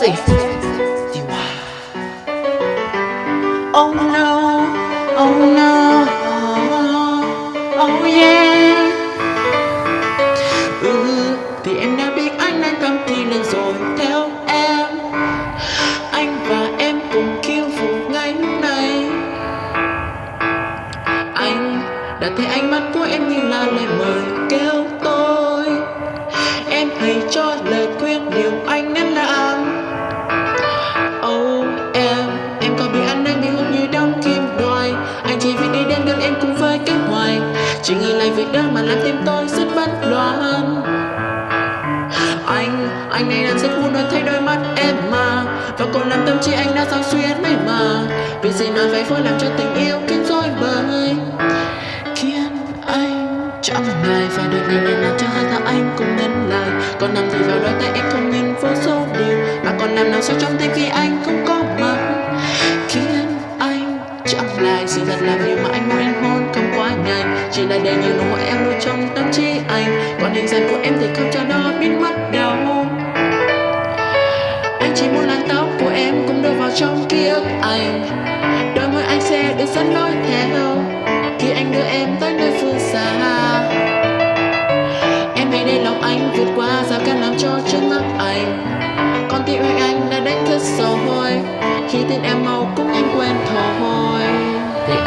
gì Thì wow Oh no. Oh no. Oh yeah. Ừ thì em đã biết anh đang cầm thì lên rồi theo em. Anh và em cùng khiêu vũ ngay hôm này. Anh, đã thấy anh Chỉ nghĩ lại việc đó mà làm tim tôi rất bất loạn Anh, anh này đang rất muốn nói thay đôi mắt em mà. Và còn làm tâm trí anh đã sao xuyên mấy mà Vì gì nói vậy phải làm cho tình yêu khiến rối bời. Khiến anh chẳng ngại phải đợi ngày này làm cho hai ta anh cũng nhân lại Còn nằm gì vào đôi tay em không nhìn vô số điều. Mà còn làm nào sâu trong tim khi anh không có mặt. Khiến anh chẳng lại sự thật làm điều mà chỉ là để nhìn nụ em nuôi trong tâm trí anh. Còn hình dáng của em thì không cho nó biến mất đâu. Anh chỉ muốn làn tóc của em cũng đưa vào trong ký ức anh. Đôi môi anh sẽ được dẫn lối theo. Khi anh đưa em tới nơi phương xa, Em hãy để lòng anh vượt qua rào cản làm cho trước mắt anh Con tim anh anh đã đánh thức rồi Khi tin em mau cũng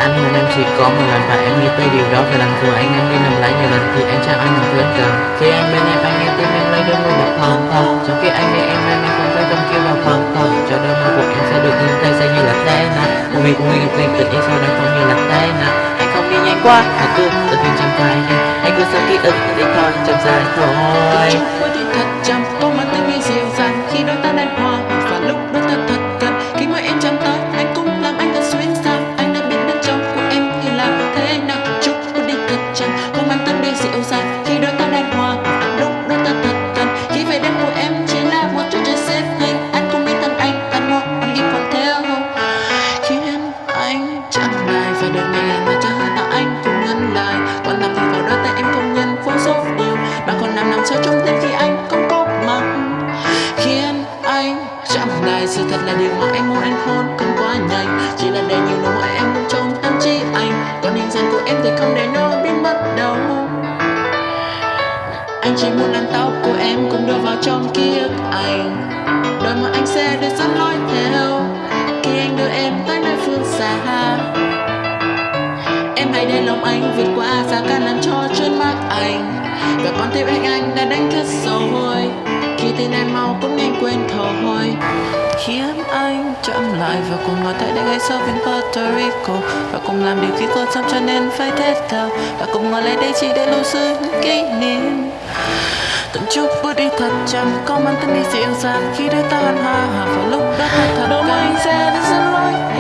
anh hôn em chỉ có một lần và em nghĩ tới điều đó. Và lần rồi anh em đi nằm lại nhiều lần thì anh chào anh những thứ anh cần Khi anh bên em, anh nghe tiếng em lấy đôi môi bật thầm thầm Trong khi anh nghe em em em không phải trong kêu vào thầm thầm Cho đôi môi của em sẽ được nhìn thấy sẽ như là thế nào. Một mình của mình tình tình yêu sau đó không như là thế nào. Anh không đi nhanh quá, mà cứ tự tin trong tay anh cứ sau ký ức đi thôi chậm dài thôi. Thì thật chậm Có mang Anh. Chẳng ngày Sự thật là điều mà anh muốn anh hôn không quá nhanh. Chỉ là để nhiều nụ hôn em muốn trong tâm trí anh. Còn hình dáng của em thì không để nó biến mất đâu. Anh chỉ muốn làm tóc của em cũng đưa vào trong ký ức anh. Đôi mà anh sẽ được dẫn lối theo. Khi anh đưa em tới nơi phương xa, Em hãy để lòng anh vượt qua rào cản làm cho trước mắt anh. Và con tim anh anh đã đánh thức sâu hơn tin em mau cũng nhanh quên thôi Khiến anh chậm lại và cùng ngồi tại đây ngay sau bên Puerto Rico. Và cùng làm điều khi cô xong cho nên phải thế thao Và cùng ngồi lại đây chỉ để lưu giữ những kỷ niệm. Từng chút bước đi thật chậm Có mang tên đi dịu dàng Khi đôi ta hân hòa Và lúc đó thật thật mà anh sẽ đi dẫn lối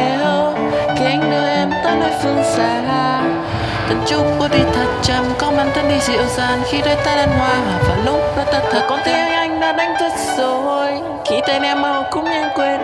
Từng chúc bước đi thật chậm Có mang thân đi dịu dàng Khi đôi ta hân hòa Và lúc đó ta thật Con tim anh đã đánh thức rồi. Khi tên em mau cũng nhanh quên.